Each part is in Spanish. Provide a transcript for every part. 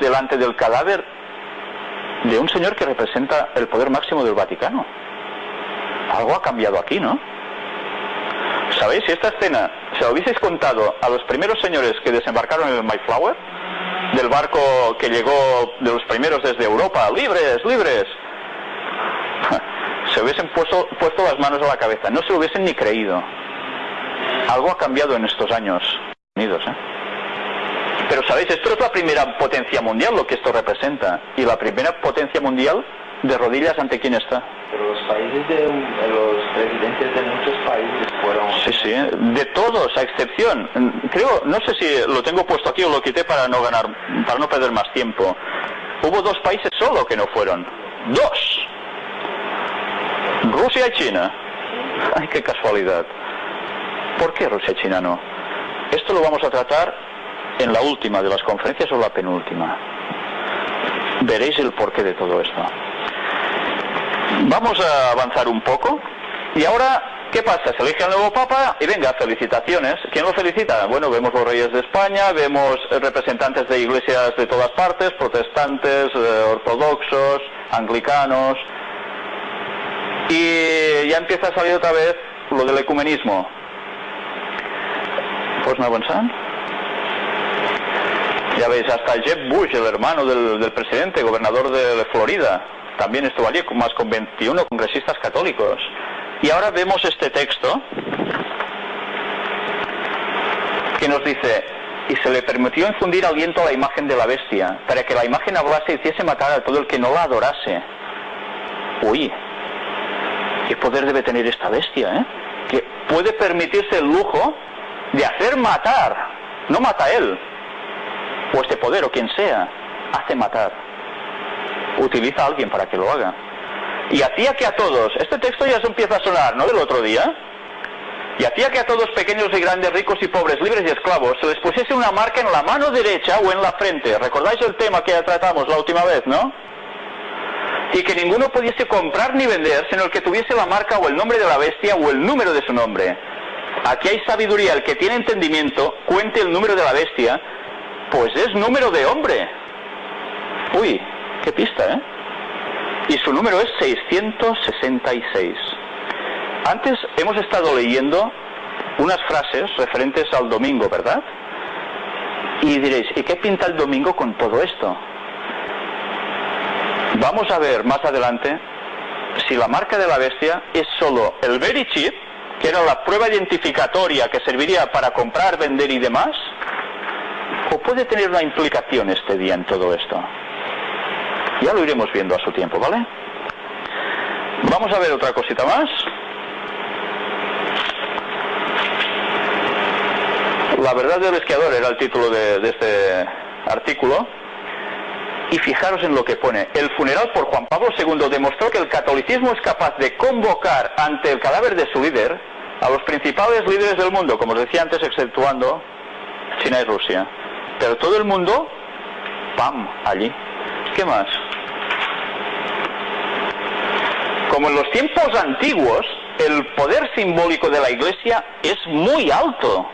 delante del cadáver de un señor que representa el poder máximo del Vaticano. Algo ha cambiado aquí, ¿no? ¿Sabéis? Si esta escena se lo hubieseis contado a los primeros señores que desembarcaron en el Mayflower, del barco que llegó de los primeros desde Europa, libres, libres, se hubiesen puesto, puesto las manos a la cabeza, no se lo hubiesen ni creído. Algo ha cambiado en estos años Unidos, ¿eh? Pero sabéis, esto es la primera potencia mundial lo que esto representa. Y la primera potencia mundial de rodillas ante quién está. Pero los países de los presidentes de muchos países fueron. Sí, sí, de todos, a excepción. Creo, no sé si lo tengo puesto aquí o lo quité para no ganar, para no perder más tiempo. Hubo dos países solo que no fueron. Dos. Rusia y China. Ay, qué casualidad. ¿Por qué Rusia y China no? Esto lo vamos a tratar en la última de las conferencias o la penúltima. Veréis el porqué de todo esto. Vamos a avanzar un poco. Y ahora, ¿qué pasa? Se elige al nuevo Papa y venga, felicitaciones. ¿Quién lo felicita? Bueno, vemos los reyes de España, vemos representantes de iglesias de todas partes, protestantes, eh, ortodoxos, anglicanos. Y ya empieza a salir otra vez lo del ecumenismo. Pues no avanzan. Ya veis, hasta Jeb Bush, el hermano del, presidente, gobernador de Florida, también estuvo allí, más con 21 congresistas católicos. Y ahora vemos este texto que nos dice, y se le permitió infundir aliento a la imagen de la bestia, para que la imagen hablase y hiciese matar a todo el que no la adorase. Uy, qué poder debe tener esta bestia, ¿eh? Que puede permitirse el lujo de hacer matar, no mata él, o este poder o quien sea, hace matar. Utiliza a alguien para que lo haga. Y hacía que a todos, este texto ya se empieza a sonar, ¿no? Del otro día. Y hacía que a todos, pequeños y grandes, ricos y pobres, libres y esclavos, se les pusiese una marca en la mano derecha o en la frente. ¿Recordáis el tema que ya tratamos la última vez, no? Y que ninguno pudiese comprar ni vender, sino el que tuviese la marca o el nombre de la bestia o el número de su nombre. Aquí hay sabiduría, el que tiene entendimiento, cuente el número de la bestia, pues es número de hombre. Uy, qué pista, ¿eh? Y su número es 666. Antes hemos estado leyendo unas frases referentes al domingo, ¿verdad? Y diréis, ¿y qué pinta el domingo con todo esto? Vamos a ver más adelante si la marca de la bestia es solo el very chip, que era la prueba identificatoria que serviría para comprar, vender y demás, o puede tener una implicación este día en todo esto. Ya lo iremos viendo a su tiempo, ¿vale? Vamos a ver otra cosita más. La verdad del esquiador era el título de, de este artículo. Y fijaros en lo que pone. El funeral por Juan Pablo II demostró que el catolicismo es capaz de convocar ante el cadáver de su líder a los principales líderes del mundo, como os decía antes, exceptuando China y Rusia. Pero todo el mundo, ¡pam!, allí. ¿Qué más? Como en los tiempos antiguos, el poder simbólico de la Iglesia es muy alto.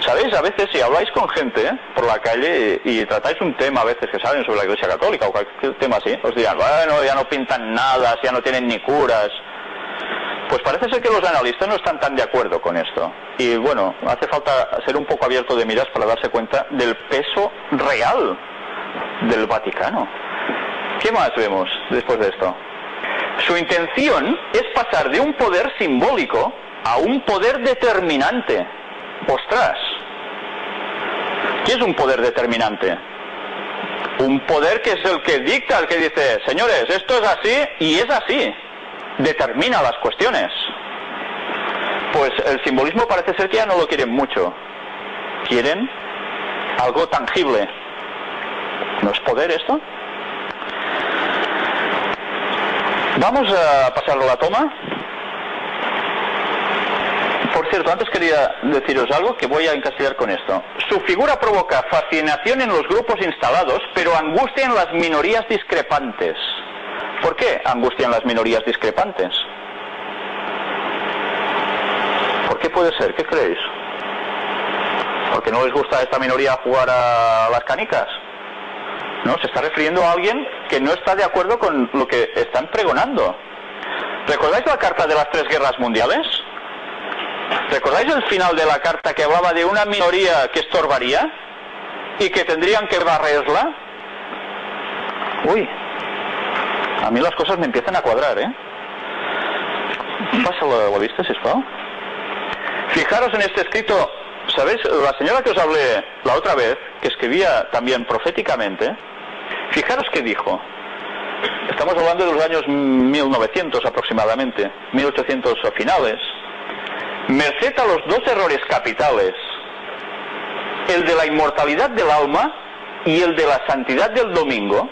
¿Sabéis? A veces si habláis con gente ¿eh? por la calle y, tratáis un tema a veces que saben sobre la Iglesia Católica o cualquier tema así, os dirán, bueno, ya no pintan nada, ya no tienen ni curas. Pues parece ser que los analistas no están tan de acuerdo con esto. Y bueno, hace falta ser un poco abierto de miras para darse cuenta del peso real del Vaticano. ¿Qué más vemos después de esto? Su intención es pasar de un poder simbólico a un poder determinante. ¡Ostras! ¿Qué es un poder determinante? Un poder que es el que dicta, el que dice, señores, esto es así y es así determina las cuestiones. Pues el simbolismo parece ser que ya no lo quieren mucho. Quieren algo tangible. ¿No es poder esto? Vamos a pasarlo a la toma. Por cierto, antes quería deciros algo que voy a encasillar con esto. Su figura provoca fascinación en los grupos instalados, pero angustia en las minorías discrepantes. ¿Por qué angustian las minorías discrepantes? ¿Por qué puede ser? ¿Qué creéis? ¿Porque no les gusta a esta minoría jugar a las canicas? No, se está refiriendo a alguien que no está de acuerdo con lo que están pregonando. ¿Recordáis la carta de las tres guerras mundiales? ¿Recordáis el final de la carta que hablaba de una minoría que estorbaría y que tendrían que barrerla? Uy, a mí las cosas me empiezan a cuadrar, ¿eh? Pásalo, ¿lo viste, si Fijaros en este escrito, ¿sabéis? La señora que os hablé la otra vez, que escribía también proféticamente, fijaros que dijo, estamos hablando de los años 1900 aproximadamente, 1800 finales, merced a los dos errores capitales, el de la inmortalidad del alma y el de la santidad del domingo,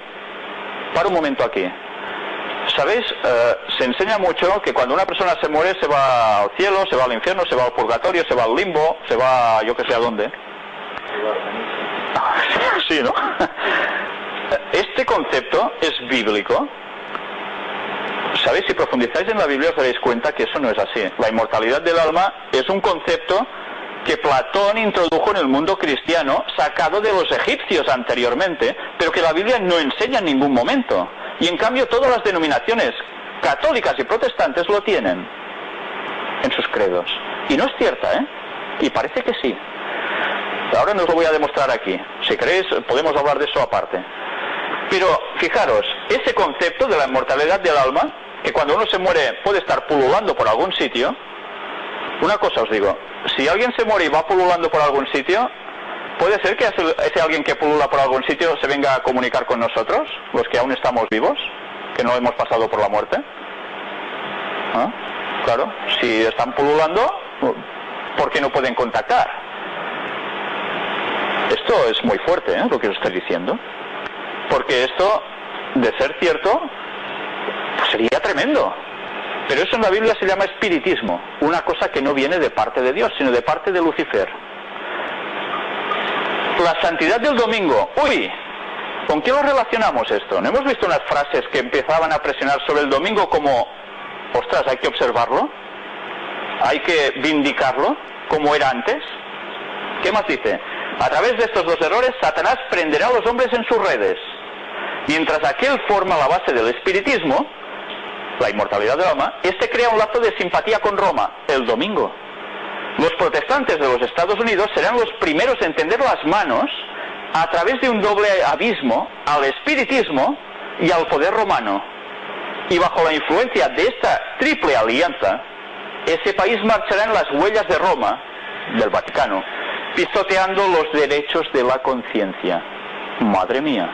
para un momento aquí. ¿Sabéis? Eh, se enseña mucho que cuando una persona se muere se va al cielo, se va al infierno, se va al purgatorio, se va al limbo, se va yo que sé a dónde. Sí, ¿no? Este concepto es bíblico. ¿Sabéis? Si profundizáis en la Biblia os daréis cuenta que eso no es así. La inmortalidad del alma es un concepto que Platón introdujo en el mundo cristiano, sacado de los egipcios anteriormente, pero que la Biblia no enseña en ningún momento. Y en cambio todas las denominaciones católicas y protestantes lo tienen en sus credos. Y no es cierta, ¿eh? Y parece que sí. Ahora no os lo voy a demostrar aquí. Si queréis, podemos hablar de eso aparte. Pero fijaros, ese concepto de la inmortalidad del alma, que cuando uno se muere puede estar pululando por algún sitio, una cosa os digo, si alguien se muere y va pululando por algún sitio, ¿puede ser que ese alguien que pulula por algún sitio se venga a comunicar con nosotros, los que aún estamos vivos, que no hemos pasado por la muerte? ¿Ah? Claro, si están pululando, ¿por qué no pueden contactar? Esto es muy fuerte, ¿eh? lo que os estoy diciendo. Porque esto, de ser cierto, pues sería tremendo. Pero eso en la Biblia se llama espiritismo, una cosa que no viene de parte de Dios, sino de parte de Lucifer. La santidad del domingo. Uy, ¿con qué lo relacionamos esto? ¿No hemos visto unas frases que empezaban a presionar sobre el domingo como, ostras, hay que observarlo? ¿Hay que vindicarlo como era antes? ¿Qué más dice? A través de estos dos errores, Satanás prenderá a los hombres en sus redes. Mientras aquel forma la base del espiritismo, la inmortalidad de Roma, este crea un lazo de simpatía con Roma el domingo. Los protestantes de los Estados Unidos serán los primeros en tender las manos a través de un doble abismo al espiritismo y al poder romano. Y bajo la influencia de esta triple alianza, ese país marchará en las huellas de Roma, del Vaticano, pisoteando los derechos de la conciencia. Madre mía.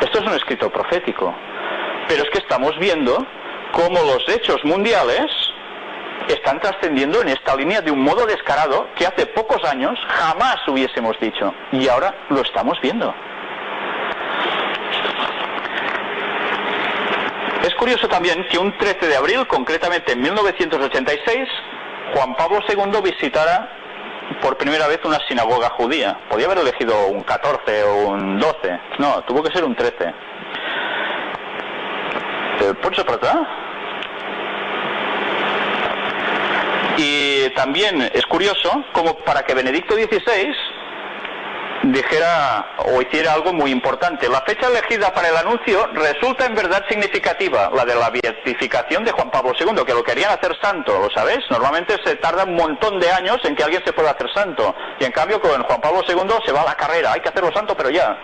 Esto es un escrito profético. Pero es que estamos viendo cómo los hechos mundiales están trascendiendo en esta línea de un modo descarado que hace pocos años jamás hubiésemos dicho. Y ahora lo estamos viendo. Es curioso también que un 13 de abril, concretamente en 1986, Juan Pablo II visitara por primera vez una sinagoga judía. Podía haber elegido un 14 o un 12. No, tuvo que ser un 13. ¿Pots apretar? Y también es curioso como para que Benedicto XVI dijera o hiciera algo muy importante. La fecha elegida para el anuncio resulta en verdad significativa, la de la beatificación de Juan Pablo II, que lo querían hacer santo, ¿lo sabéis? Normalmente se tarda un montón de años en que alguien se pueda hacer santo. Y en cambio con Juan Pablo II se va a la carrera, hay que hacerlo santo, pero ya.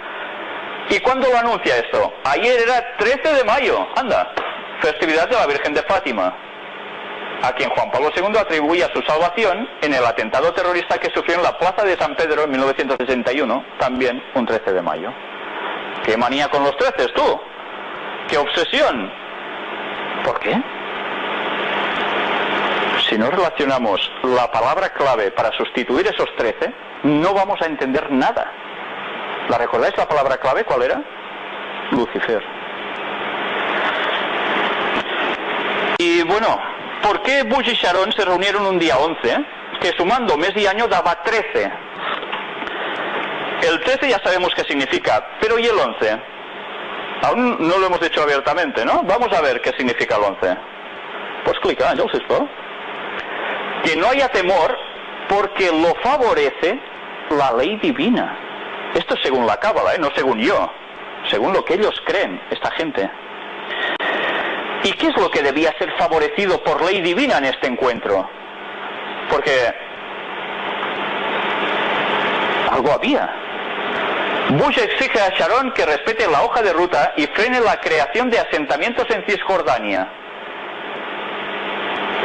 ¿Y cuándo lo anuncia esto? Ayer era 13 de mayo, anda, festividad de la Virgen de Fátima, a quien Juan Pablo II atribuía su salvación en el atentado terrorista que sufrió en la Plaza de San Pedro en 1961, también un 13 de mayo. ¿Qué manía con los 13 tú? ¿Qué obsesión? ¿Por qué? Si no relacionamos la palabra clave para sustituir esos 13, no vamos a entender nada. ¿La recordáis la palabra clave? ¿Cuál era? Lucifer. Y bueno, ¿por qué Bush y Sharon se reunieron un día 11? Que sumando mes y año daba 13. El 13 ya sabemos qué significa, pero ¿y el 11? Aún no lo hemos dicho abiertamente, ¿no? Vamos a ver qué significa el 11. Pues clica, ya os Que no haya temor porque lo favorece la ley divina. Esto es según la cábala, ¿eh? no según yo. según lo que ellos creen, esta gente. ¿Y qué es lo que debía ser favorecido por ley divina en este encuentro? Porque algo había. Bush exige a Sharon que respete la hoja de ruta y frene la creación de asentamientos en Cisjordania.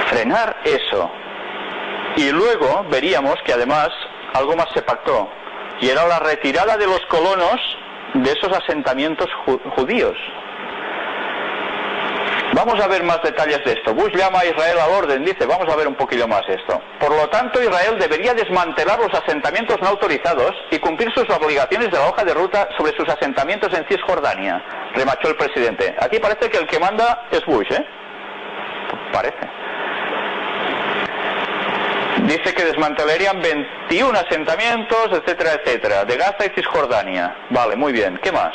Frenar eso. Y luego veríamos que además algo más se pactó, y era la retirada de los colonos de esos asentamientos judíos. Vamos a ver más detalles de esto. Bush llama a Israel al orden, dice, vamos a ver un poquillo más esto. Por lo tanto, Israel debería desmantelar los asentamientos no autorizados y cumplir sus obligaciones de la hoja de ruta sobre sus asentamientos en Cisjordania, remachó el presidente. Aquí parece que el que manda es Bush, ¿eh? Parece. Dice que desmantelarían 21 asentamientos, etcétera, etcétera, de Gaza y Cisjordania. Vale, muy bien. ¿Qué más?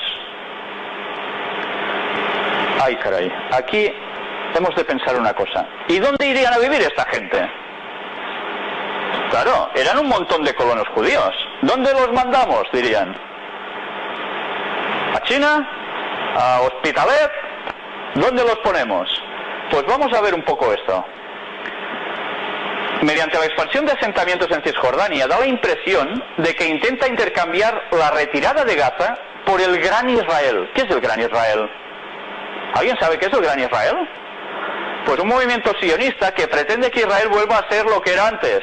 Ay, caray. Aquí hemos de pensar una cosa. ¿Y dónde irían a vivir esta gente? Claro, eran un montón de colonos judíos. ¿Dónde los mandamos? Dirían. ¿A China? ¿A Hospitalet? ¿Dónde los ponemos? Pues vamos a ver un poco esto. Mediante la expansión de asentamientos en Cisjordania, da la impresión de que intenta intercambiar la retirada de Gaza por el Gran Israel. ¿Qué es el Gran Israel? ¿Alguien sabe qué es el Gran Israel? Pues un movimiento sionista que pretende que Israel vuelva a ser lo que era antes,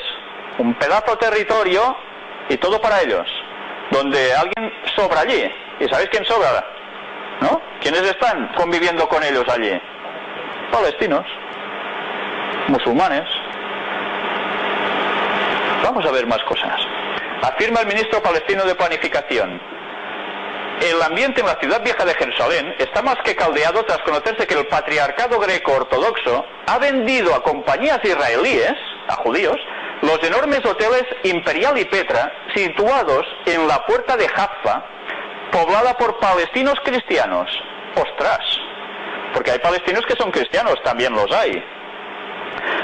un pedazo de territorio y todo para ellos, donde alguien sobra allí. ¿Y sabéis quién sobra? ¿No? ¿Quiénes están conviviendo con ellos allí? Palestinos, musulmanes. Vamos a ver más cosas. Afirma el ministro palestino de Planificación el ambiente en la ciudad vieja de Jerusalén está más que caldeado tras conocerse que el patriarcado greco-ortodoxo ha vendido a compañías israelíes, a judíos, los enormes hoteles Imperial y Petra situados en la puerta de Jaffa, poblada por palestinos cristianos. ¡Ostras! Porque hay palestinos que son cristianos, también los hay.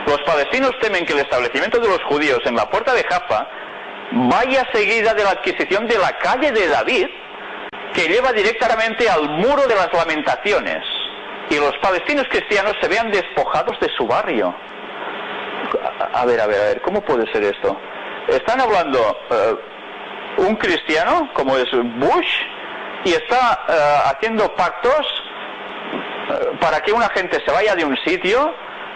Los palestinos temen que el establecimiento de los judíos en la puerta de Jaffa vaya seguida de la adquisición de la calle de David, que lleva directamente al muro de las lamentaciones y los palestinos cristianos se vean despojados de su barrio. A, ver, a ver, a ver, ¿cómo puede ser esto? Están hablando eh, un cristiano, como es Bush, y está eh, haciendo pactos eh, para que una gente se vaya de un sitio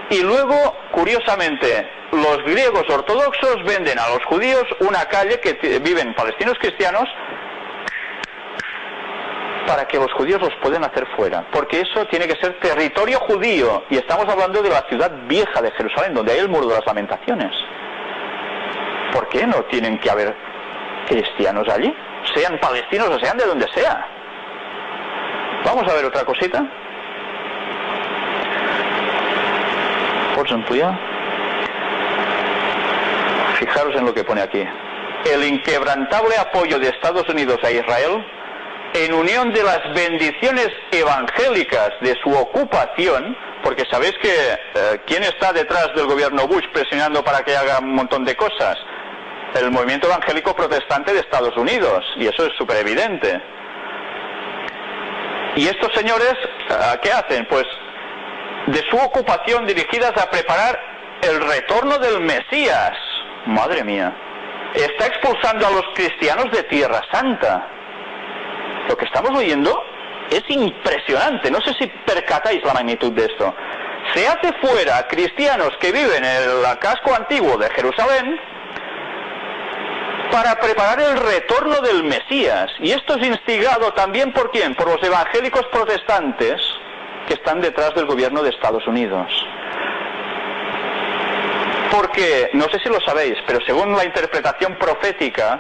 y luego, curiosamente, los griegos ortodoxos venden a los judíos una calle que viven palestinos cristianos para que los judíos los puedan hacer fuera, porque eso tiene que ser territorio judío, y estamos hablando de la ciudad vieja de Jerusalén, donde hay el muro de las lamentaciones. ¿Por qué no tienen que haber cristianos allí? Sean palestinos o sean de donde sea. Vamos a ver otra cosita. ¿Por? Fijaros en lo que pone aquí. El inquebrantable apoyo de Estados Unidos a Israel en unión de las bendiciones evangélicas de su ocupación, porque sabéis que eh, quién está detrás del gobierno Bush presionando para que haga un montón de cosas, el movimiento evangélico protestante de Estados Unidos, y eso es súper evidente. Y estos señores, eh, ¿qué hacen? Pues de su ocupación dirigidas a preparar el retorno del Mesías. Madre mía. Está expulsando a los cristianos de Tierra Santa lo que estamos oyendo es impresionante. No sé si percatáis la magnitud de esto. Se hace fuera cristianos que viven en el casco antiguo de Jerusalén para preparar el retorno del Mesías. Y esto es instigado también por quién? Por los evangélicos protestantes que están detrás del gobierno de Estados Unidos. Porque, no sé si lo sabéis, pero según la interpretación profética,